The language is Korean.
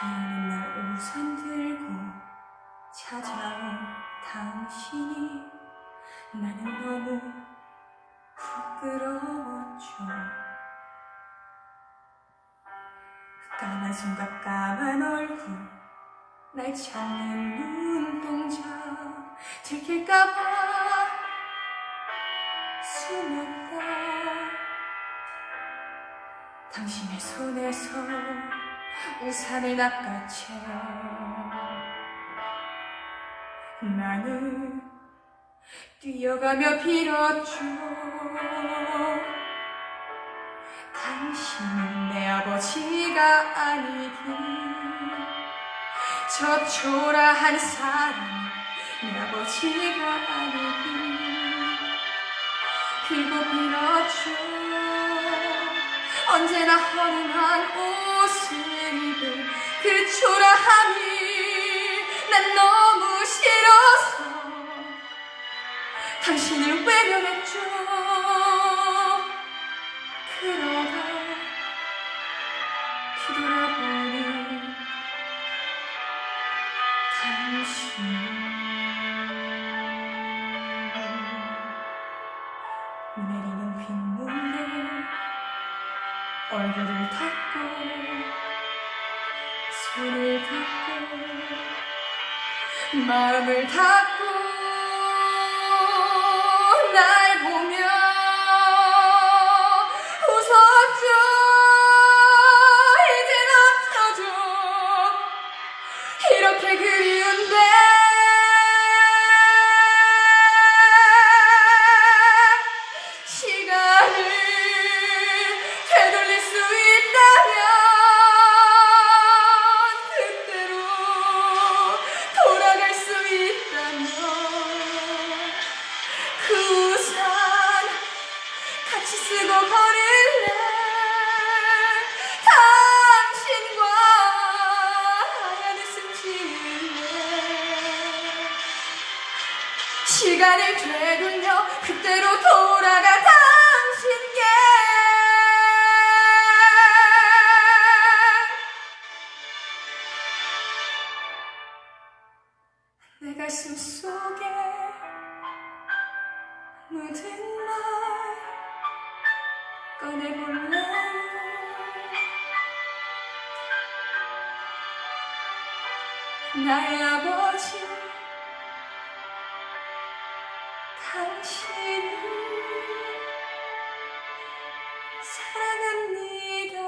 비오는 날 우산 들고 찾아온 당신이 나는 너무 부끄러웠죠. 까만 손과 까만 얼굴 날 찾는 눈동자 들킬까봐 숨었다. 당신의 손에서 우산을 낚아채. 나는 뛰어가며 빌었죠 당신은 내 아버지가 아니기 저 초라한 사람 내 아버지가 아니기 그리고 빌었죠 언제나 허름한 그 초라함이 난 너무 싫어서 당신을 외면했죠. 그러다 뒤돌아보니 당신 내리는 빗물에 얼굴을 닦고 닦고 마음을 닦고 같이 쓰고 걸을래? 당신과 하얀 웃음 지을래 시간을 되돌려 그때로 돌아가 당신께. 내 가슴 속에 묻은 말 꺼내볼래요 나의 아버지 당신을 사랑합니다.